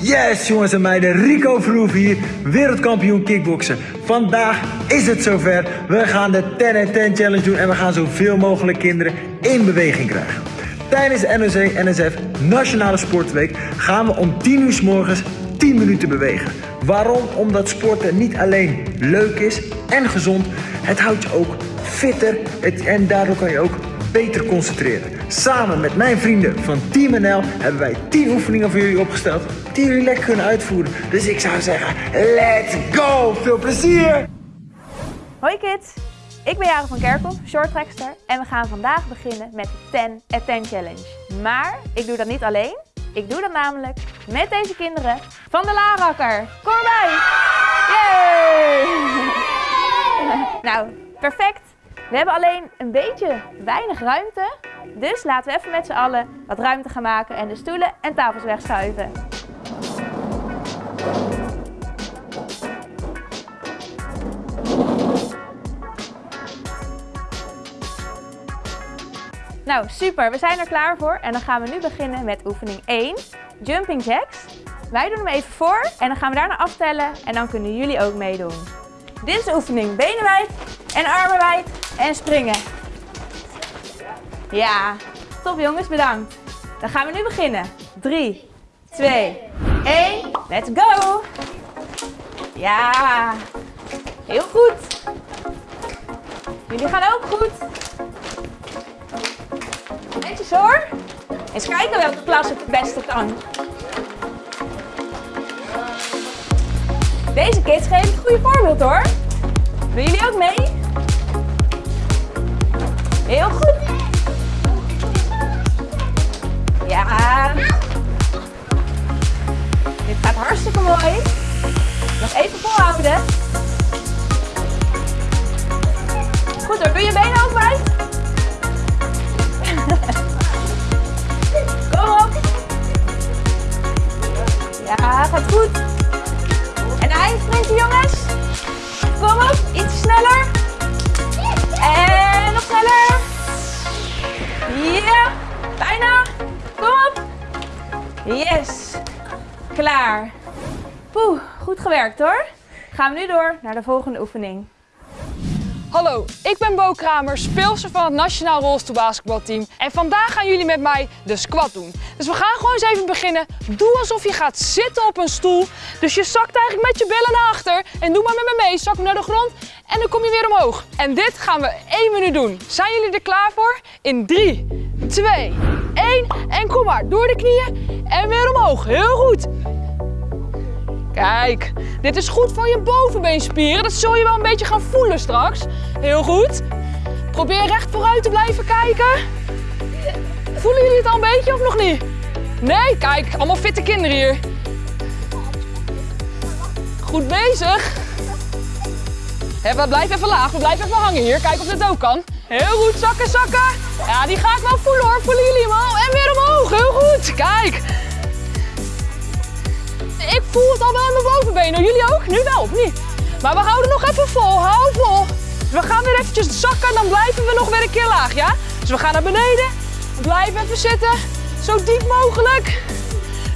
Yes jongens en meiden, Rico Verhoeven hier, wereldkampioen kickboksen. Vandaag is het zover. We gaan de 10 en 10 challenge doen en we gaan zoveel mogelijk kinderen in beweging krijgen. Tijdens de NOC-NSF Nationale Sportweek gaan we om 10 uur s morgens 10 minuten bewegen. Waarom? Omdat sporten niet alleen leuk is en gezond, het houdt je ook fitter en daardoor kan je ook beter concentreren. Samen met mijn vrienden van Team NL hebben wij 10 oefeningen voor jullie opgesteld die jullie lekker kunnen uitvoeren. Dus ik zou zeggen, let's go! Veel plezier! Hoi kids, ik ben Jaren van Kerkhoff, shorttrackster en we gaan vandaag beginnen met de 10 at 10 challenge. Maar ik doe dat niet alleen, ik doe dat namelijk met deze kinderen van de Larakker. Kom erbij! Yay! nou, perfect. We hebben alleen een beetje weinig ruimte, dus laten we even met z'n allen wat ruimte gaan maken en de stoelen en tafels wegschuiven. Nou, super. We zijn er klaar voor. En dan gaan we nu beginnen met oefening 1, jumping jacks. Wij doen hem even voor en dan gaan we daarna aftellen en dan kunnen jullie ook meedoen. Dit is de oefening. Benen wijd en armen wijd en springen. Ja, top jongens, bedankt. Dan gaan we nu beginnen. 3, 2, 1, let's go! Ja, heel goed. Jullie gaan ook goed. Netjes hoor. Eens kijken welke klas het beste kan. Deze kids geven het goede voorbeeld hoor. Doen jullie ook mee? Heel goed. Ja. Dit gaat hartstikke mooi. Nog even volhouden. Goed hoor, doe je benen ook wijd. Kom op. Ja, gaat goed. En eindsprinten jongens. Kom op, iets sneller. En nog sneller. Bijna. Kom op. Yes. Klaar. Poeh, goed gewerkt hoor. Gaan we nu door naar de volgende oefening. Hallo, ik ben Bo Kramer, speelster van het Nationaal Rolstoelbasketbalteam. En vandaag gaan jullie met mij de squat doen. Dus we gaan gewoon eens even beginnen. Doe alsof je gaat zitten op een stoel. Dus je zakt eigenlijk met je billen naar achter. En doe maar met me mee. Zak naar de grond en dan kom je weer omhoog. En dit gaan we één minuut doen. Zijn jullie er klaar voor? In 3, 2, 1 en kom maar. Door de knieën en weer omhoog. Heel goed. Kijk, dit is goed voor je bovenbeenspieren. Dat zul je wel een beetje gaan voelen straks. Heel goed. Probeer recht vooruit te blijven kijken. Voelen jullie het al een beetje of nog niet? Nee, kijk, allemaal fitte kinderen hier. Goed bezig. We blijven even laag, we blijven even hangen hier. Kijk of dit ook kan. Heel goed, zakken, zakken. Ja, die ga ik wel voelen hoor. Voelen jullie hem al? En weer omhoog, heel goed. Kijk. Ik voel het al wel in mijn bovenbenen. Jullie ook? Nu wel, of niet? Maar we houden nog even vol. Hou vol. We gaan weer eventjes zakken, dan blijven we nog weer een keer laag, ja? Dus we gaan naar beneden. Blijf even zitten. Zo diep mogelijk.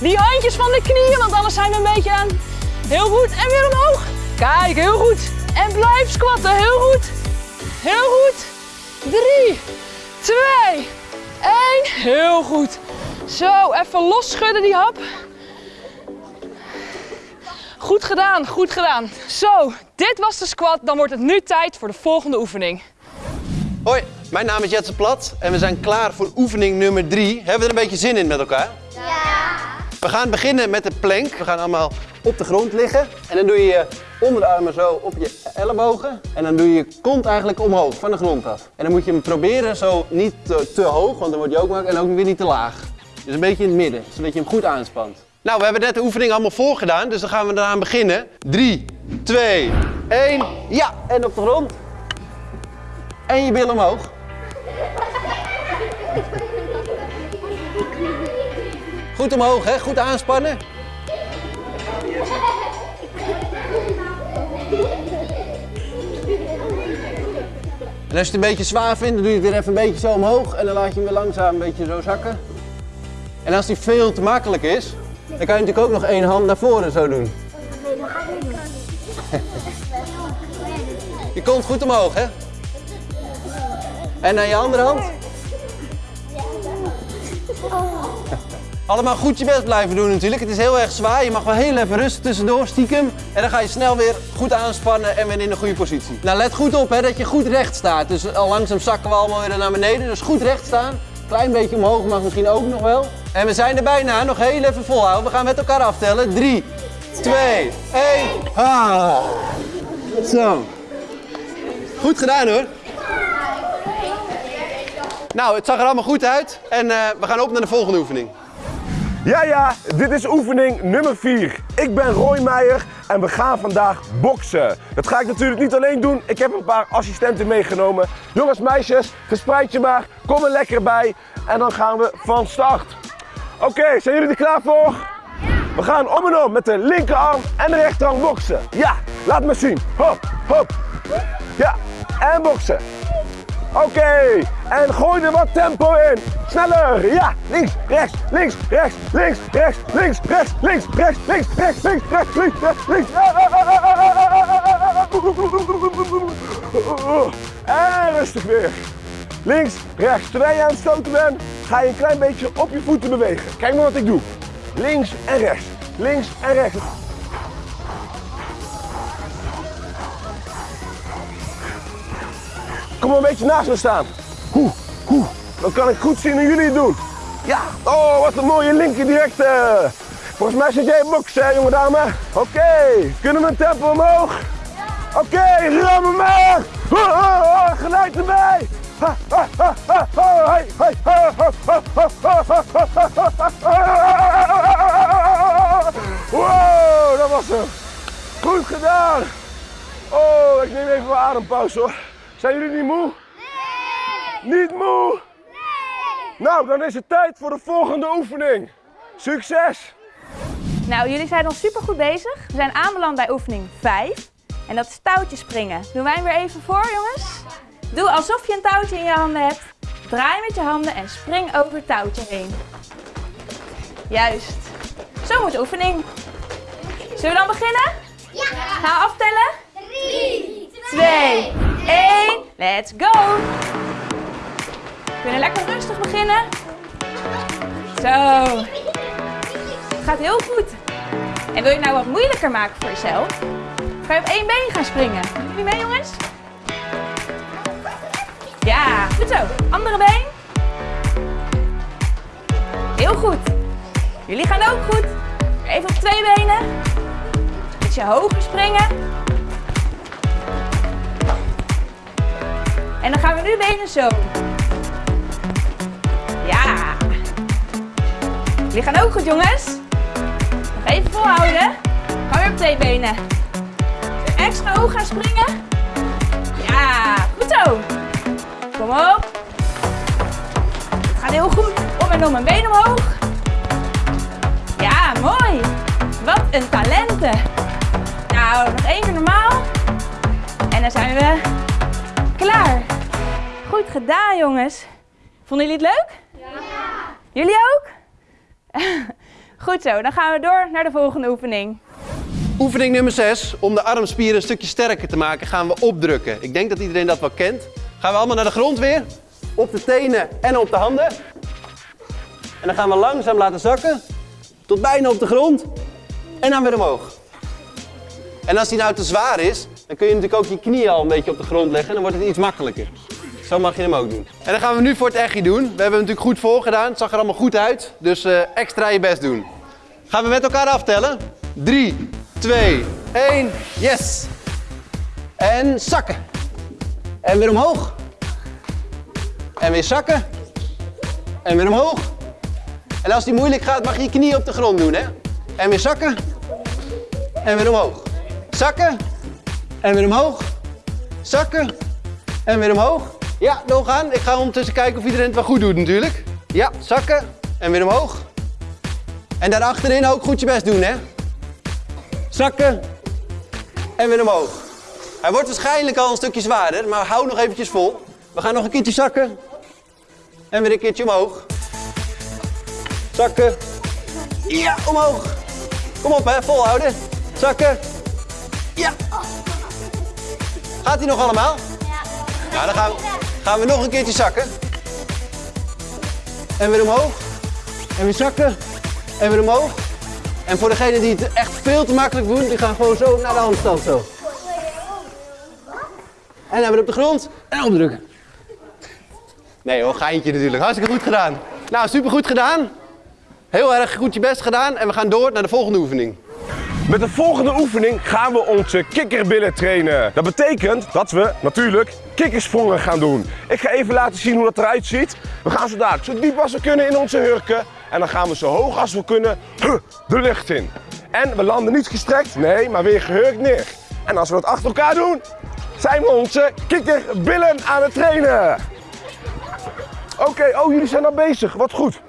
Die handjes van de knieën, want anders zijn we een beetje aan. Heel goed. En weer omhoog. Kijk, heel goed. En blijf squatten. Heel goed. Heel goed. Drie, twee, één. Heel goed. Zo, even los schudden die hap. Goed gedaan, goed gedaan. Zo, dit was de squat. Dan wordt het nu tijd voor de volgende oefening. Hoi, mijn naam is Jetse Plat en we zijn klaar voor oefening nummer 3. Hebben we er een beetje zin in met elkaar? Ja! We gaan beginnen met de plank. We gaan allemaal op de grond liggen. En dan doe je je onderarmen zo op je ellebogen. En dan doe je je kont eigenlijk omhoog, van de grond af. En dan moet je hem proberen zo niet te, hoog, want dan word je ook makkelijk. En ook weer niet te laag. Dus een beetje in het midden, zodat je hem goed aanspant. Nou, we hebben net de oefening allemaal voorgedaan, dus dan gaan we eraan beginnen. 3, 2, 1, ja! En op de grond. En je bil omhoog. Goed omhoog, hè? Goed aanspannen. En als je het een beetje zwaar vindt, dan doe je het weer even een beetje zo omhoog. En dan laat je hem weer langzaam een beetje zo zakken. En als die veel te makkelijk is, Dan kan je natuurlijk ook nog één hand naar voren zo doen. Je komt goed omhoog, hè? En naar je andere hand? Allemaal goed je best blijven doen natuurlijk. Het is heel erg zwaar. Je mag wel heel even rustig tussendoor, stiekem. En dan ga je snel weer goed aanspannen en weer in een goede positie. Nou, let goed op hè, dat je goed recht staat. Dus al langzaam zakken we allemaal weer naar beneden. Dus goed recht staan. Klein beetje omhoog mag misschien ook nog wel. En we zijn er bijna. Nog heel even volhouden. We gaan met elkaar aftellen. 3, 2, 1. Ha. Zo. Goed gedaan hoor. Nou, het zag er allemaal goed uit. En eh, we gaan op naar de volgende oefening. Ja, ja, dit is oefening nummer 4. Ik ben Roy Meijer en we gaan vandaag boksen. Dat ga ik natuurlijk niet alleen doen. Ik heb een paar assistenten meegenomen. Jongens, meisjes, verspreid je maar. Kom er lekker bij. En dan gaan we van start. Oké, zijn jullie er klaar voor? We gaan om en om met de linkerarm en de rechterarm boksen. Ja, laat me zien. Hop, hop. Ja, en boksen. Oké, en gooi er wat tempo in. Sneller, ja. Links, rechts, links, rechts, links, rechts, links, rechts, links, rechts, links, rechts, links, rechts, links, rechts, links. En rustig weer. Links, rechts. Terwijl je aan het stoten bent, ga je een klein beetje op je voeten bewegen. Kijk maar wat ik doe. Links en rechts. Links en rechts. Kom een beetje naast me staan. Hoe, hoe. Dan kan ik goed zien hoe jullie het doen. Ja, oh, wat een mooie linker direct. Volgens mij zit jij in box, hè, jonge dame. Oké, okay. kunnen we een tempo omhoog? Ja. Oké, okay, ram hem maar. Gelijk erbij. Wow, dat was hem. Goed gedaan. Oh, ik neem even mijn adempauze hoor. Zijn jullie niet moe? Nee! Niet moe? Nee! Nou, dan is het tijd voor de volgende oefening. Succes! Nou, jullie zijn al super goed bezig. We zijn aanbeland bij oefening 5. En dat is touwtjes springen. Doen wij hem weer even voor, jongens? Doe alsof je een touwtje in je handen hebt. Draai met je handen en spring over het touwtje heen. Juist. Zo moet de oefening. Zullen we dan beginnen? Ja. Ga aftellen. 3, 2, 1. Let's go. We kunnen lekker rustig beginnen. Zo. Het gaat heel goed. En wil je het nou wat moeilijker maken voor jezelf? Ga je op één been gaan springen. Jullie mee, jongens? Ja, goed zo. Andere been. Heel goed. Jullie gaan ook goed. Even op twee benen. Ietsje hoger springen. En dan gaan we nu benen zo. Ja. Jullie gaan ook goed, jongens. Nog even volhouden. Ga weer op twee benen. Extra hoog gaan springen. Ja, goed zo. Kom op. Het gaat heel goed. Om en om een been omhoog. Ja, mooi. Wat een talenten. Nou, nog één keer normaal. En dan zijn we klaar. Goed gedaan, jongens. Vonden jullie het leuk? Ja. Jullie ook? Goed zo, dan gaan we door naar de volgende oefening. Oefening nummer 6. Om de armspieren een stukje sterker te maken gaan we opdrukken. Ik denk dat iedereen dat wel kent. Gaan we allemaal naar de grond weer. Op de tenen en op de handen. En dan gaan we langzaam laten zakken. Tot bijna op de grond. En dan weer omhoog. En als die nou te zwaar is, dan kun je natuurlijk ook je knieën al een beetje op de grond leggen. En dan wordt het iets makkelijker. Zo mag je hem ook doen. En dan gaan we nu voor het echi doen. We hebben hem natuurlijk goed voorgedaan. Het zag er allemaal goed uit. Dus eh, extra je best doen. Gaan we met elkaar aftellen. 3, 2, 1. Yes. En zakken. En weer omhoog. En weer zakken. En weer omhoog. En als die moeilijk gaat, mag je je knieën op de grond doen, hè? En weer zakken. En weer omhoog. Zakken. En weer omhoog. Zakken. En weer omhoog. Ja, doorgaan. Ik ga ondertussen kijken of iedereen het wel goed doet natuurlijk. Ja, zakken. En weer omhoog. En daar achterin ook goed je best doen, hè? Zakken. En weer omhoog. Hij wordt waarschijnlijk al een stukje zwaarder, maar hou nog eventjes vol. We gaan nog een keertje zakken. En weer een keertje omhoog. Zakken. Ja, omhoog. Kom op hè, volhouden. Zakken. Ja. Gaat hij nog allemaal? Nou, dan gaan we, gaan we nog een keertje zakken. En weer omhoog. En weer zakken. En weer omhoog. En voor degenen die het echt veel te makkelijk doen, die gaan gewoon zo naar de handstand zo. En dan weer op de grond en opdrukken. Nee hoor, geintje natuurlijk. Hartstikke goed gedaan. Nou, super goed gedaan. Heel erg goed je best gedaan. En we gaan door naar de volgende oefening. Met de volgende oefening gaan we onze kikkerbillen trainen. Dat betekent dat we natuurlijk kikkersprongen gaan doen. Ik ga even laten zien hoe dat eruit ziet. We gaan zo dadelijk zo diep als we kunnen in onze hurken. En dan gaan we zo hoog als we kunnen de lucht in. En we landen niet gestrekt, nee, maar weer gehurkt neer. En als we dat achter elkaar doen, zijn we onze kikkerbillen aan het trainen. Oké, oh jullie zijn al bezig, wat goed.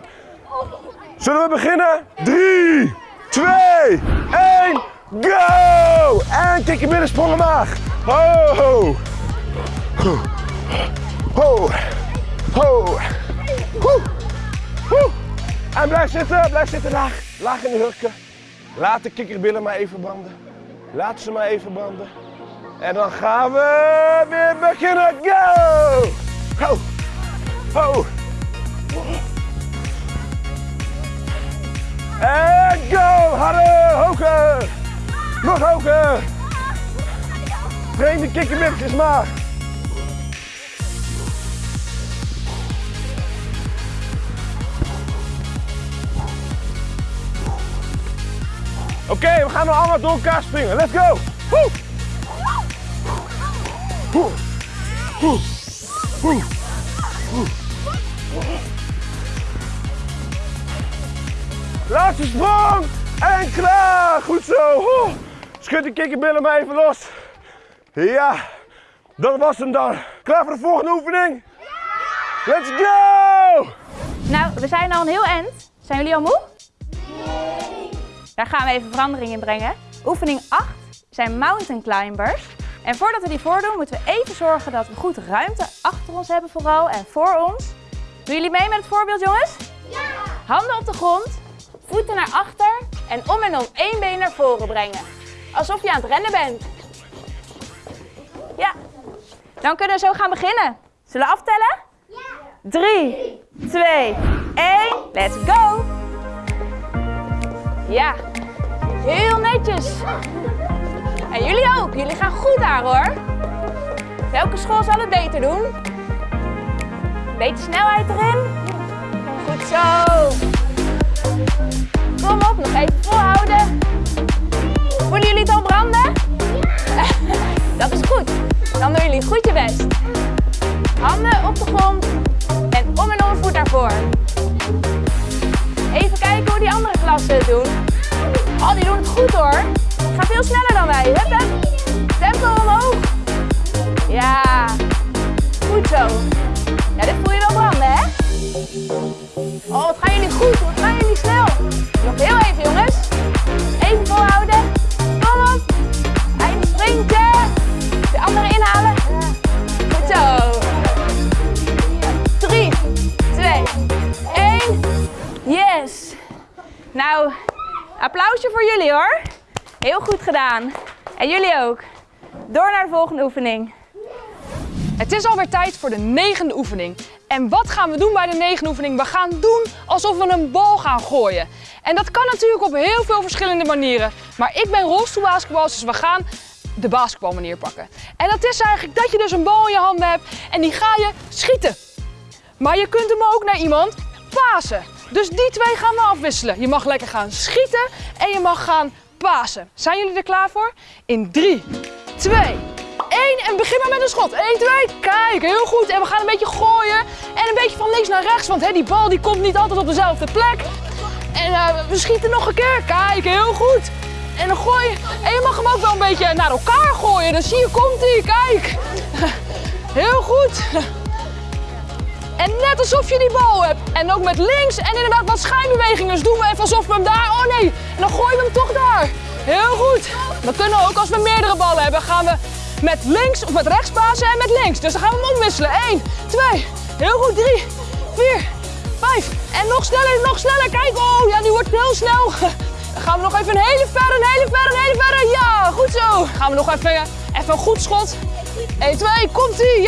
Zullen we beginnen? 3, 2, 1, go! En kikkerbillen sprong omlaag. Ho, ho. Ho, ho, ho. Ho, ho. En blijf zitten, blijf zitten laag. Laag in de hurken. Laat de kikkerbillen maar even branden. Laat ze maar even branden. En dan gaan we weer beginnen. Go! Ho! Ho! En go! Harder! Hoger! Nog hoger! Train de kikkerbilletjes maar. Oké, we gaan nu allemaal door elkaar springen. Let's go! Laatste sprong en klaar. Goed zo. Schud de kikkerbillen maar even los. Ja, dat was hem dan. Klaar voor de volgende oefening? Let's go! Nou, we zijn al een heel eind. Zijn jullie al moe? Daar gaan we even verandering in brengen. Oefening 8 zijn mountain climbers. En voordat we die voordoen, moeten we even zorgen dat we goed ruimte achter ons hebben vooral en voor ons. Doen jullie mee met het voorbeeld, jongens? Ja! Handen op de grond, voeten naar achter en om en om één been naar voren brengen. Alsof je aan het rennen bent. Ja. Dan kunnen we zo gaan beginnen. Zullen we aftellen? Ja! 3, 2, 1, let's go! Ja, heel netjes. En jullie ook, jullie gaan goed daar hoor. Welke school zal het beter doen? Beetje snelheid erin. Goed zo. Kom op, nog even volhouden. Voelen jullie het al branden? Dat is goed. Dan doen jullie goed je best. Handen op de grond en om en om voet naar voren. Even kijken hoe die andere klassen het doen. Oh, die doen het goed hoor. Het gaat veel sneller dan wij. Hup. Tempo omhoog. Ja, goed zo. Ja, dit voel je wel branden, hè? Oh, wat gaan gedaan. En jullie ook. Door naar de volgende oefening. Het is alweer tijd voor de negende oefening. En wat gaan we doen bij de negende oefening? We gaan doen alsof we een bal gaan gooien. En dat kan natuurlijk op heel veel verschillende manieren. Maar ik ben rolstoelbasketbal, dus we gaan de basketbalmanier pakken. En dat is eigenlijk dat je dus een bal in je handen hebt en die ga je schieten. Maar je kunt hem ook naar iemand pasen. Dus die twee gaan we afwisselen. Je mag lekker gaan schieten en je mag gaan pasen. Zijn jullie er klaar voor? In 3, 2, 1 en begin maar met een schot. 1, 2, kijk, heel goed. En we gaan een beetje gooien en een beetje van links naar rechts, want hè, die bal die komt niet altijd op dezelfde plek. En uh, we schieten nog een keer. Kijk, heel goed. En dan gooi je. En je mag hem ook wel een beetje naar elkaar gooien. Dan zie je, komt hij, kijk. Heel goed. En net alsof je die bal hebt. En ook met links en inderdaad wat schijnbewegingen. Dus doen we even alsof we hem daar... Oh nee, en dan gooien we hem toch daar. Heel goed. Dan kunnen we ook als we meerdere ballen hebben, gaan we met links of met rechts pasen en met links. Dus dan gaan we hem omwisselen. 1, 2, heel goed, 3, 4, Vijf. En nog sneller, nog sneller. Kijk, oh ja, die wordt heel snel. Dan gaan we nog even een hele verre, een hele verre, een hele verre. Ja, goed zo. Gaan we nog even, even een goed schot. 1, 2, komt ie,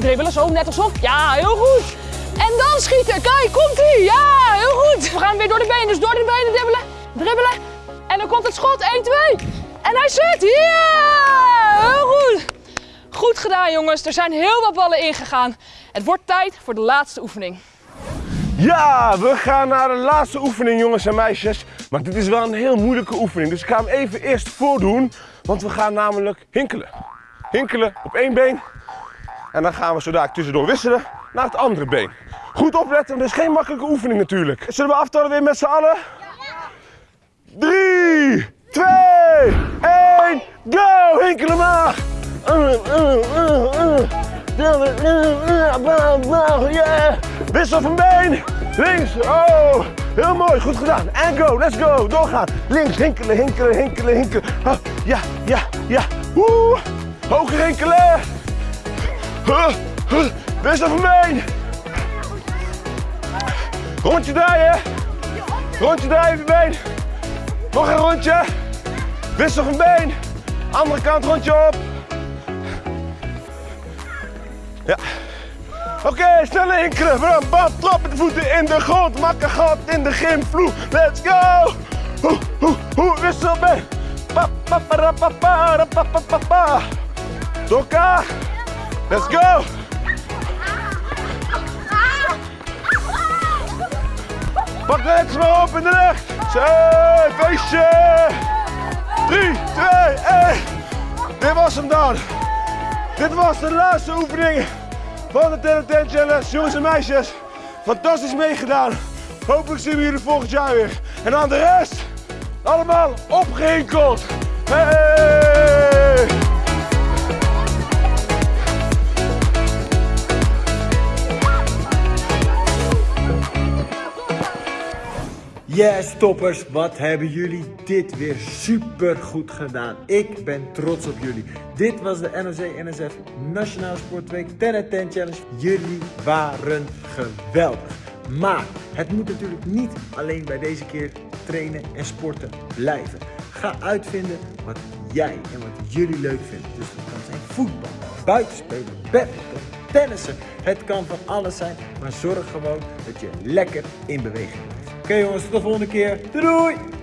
dribbelen, zo, net alsof. Ja, heel goed. En dan schieten, kijk, komt ie, ja, heel goed. We gaan weer door de benen, dus door de benen dribbelen, dribbelen. En dan komt het schot, 1, 2. En hij zit, ja, heel goed. Goed gedaan, jongens. Er zijn heel wat ballen ingegaan. Het wordt tijd voor de laatste oefening. Ja, we gaan naar de laatste oefening, jongens en meisjes. Maar dit is wel een heel moeilijke oefening, dus ik ga hem even eerst voordoen. Want we gaan namelijk hinkelen. Hinkelen op één been. En dan gaan we zo daar tussendoor wisselen naar het andere been. Goed opletten, dit is geen makkelijke oefening natuurlijk. Zullen we aftellen weer met z'n allen? Ja! 3, 2, 1, go! Hinkelen maar! Wissel van been! Links! Oh! Heel mooi, goed gedaan. En go, let's go, doorgaan. Links, hinkelen, hinkelen, hinkelen, hinkelen. Ja, ja, ja. Woe! Hoger hinkelen! Wissel van been! Rondje draaien! Rondje draaien van been! Nog een rondje! Wissel van been! Andere kant rondje op! Ja. Oké, sneller hinkelen. Bram, bam, trap met de voeten in de grond. Maak een gat in de gymvloer. Let's go. Hoe, hoe, hoe, wissel mee. Pa, pa, pa, pa, pa, pa. Let's go. Pak de maar op in de lucht. Zo, feestje. 3, 2, 1. Dit was hem dan. Dit was de laatste oefening van de 10 10 Challenge. Jongens en meisjes, fantastisch meegedaan. Hopelijk zien we jullie volgend jaar weer. En aan de rest, allemaal opgehinkeld. Hey! Yes, toppers, wat hebben jullie dit weer super goed gedaan. Ik ben trots op jullie. Dit was de NOC-NSF Nationale Sportweek 10 10 Challenge. Jullie waren geweldig. Maar het moet natuurlijk niet alleen bij deze keer trainen en sporten blijven. Ga uitvinden wat jij en wat jullie leuk vinden. Dus dat kan zijn voetbal, buitenspelen, badminton, tennissen. Het kan van alles zijn, maar zorg gewoon dat je lekker in beweging blijft. Oké jongens, tot de volgende keer. Doei doei!